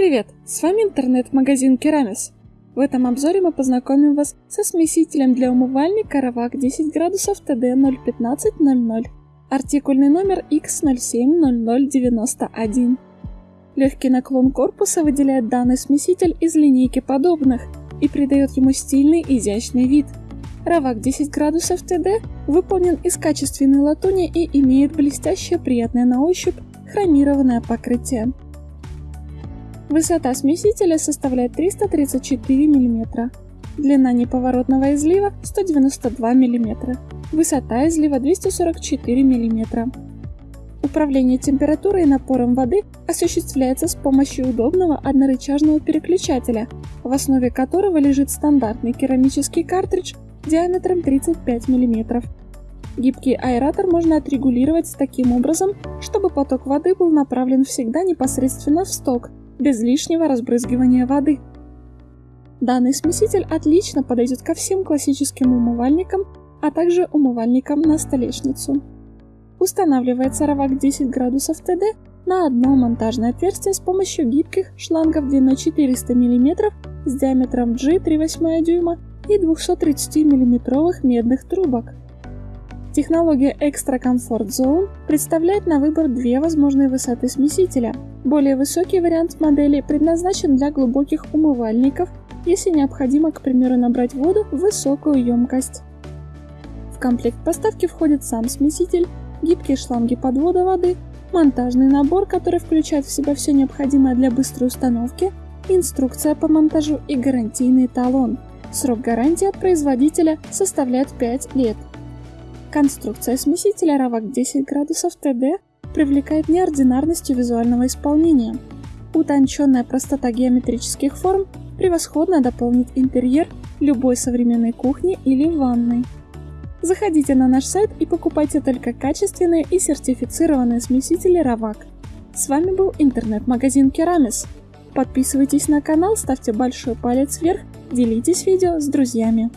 Привет! С вами интернет-магазин Керамис. В этом обзоре мы познакомим вас со смесителем для умывальника Равак 10 градусов TD 01500. Артикульный номер X070091. Легкий наклон корпуса выделяет данный смеситель из линейки подобных и придает ему стильный изящный вид. Равак 10 градусов TD выполнен из качественной латуни и имеет блестящее приятное на ощупь хромированное покрытие. Высота смесителя составляет 334 мм. Длина неповоротного излива 192 мм. Высота излива 244 мм. Управление температурой и напором воды осуществляется с помощью удобного однорычажного переключателя, в основе которого лежит стандартный керамический картридж диаметром 35 мм. Гибкий аэратор можно отрегулировать таким образом, чтобы поток воды был направлен всегда непосредственно в сток, без лишнего разбрызгивания воды. Данный смеситель отлично подойдет ко всем классическим умывальникам, а также умывальникам на столешницу. Устанавливается ровак 10 градусов ТД на одно монтажное отверстие с помощью гибких шлангов длиной 400 мм с диаметром G 3,8 дюйма и 230 мм медных трубок. Технология Extra Comfort Zone представляет на выбор две возможные высоты смесителя. Более высокий вариант модели предназначен для глубоких умывальников, если необходимо, к примеру, набрать воду в высокую емкость. В комплект поставки входит сам смеситель, гибкие шланги подвода воды, монтажный набор, который включает в себя все необходимое для быстрой установки, инструкция по монтажу и гарантийный талон. Срок гарантии от производителя составляет 5 лет. Конструкция смесителя равок 10 градусов ТД привлекает неординарностью визуального исполнения. Утонченная простота геометрических форм превосходно дополнит интерьер любой современной кухни или ванной. Заходите на наш сайт и покупайте только качественные и сертифицированные смесители Равак. С вами был интернет-магазин Керамис. Подписывайтесь на канал, ставьте большой палец вверх, делитесь видео с друзьями.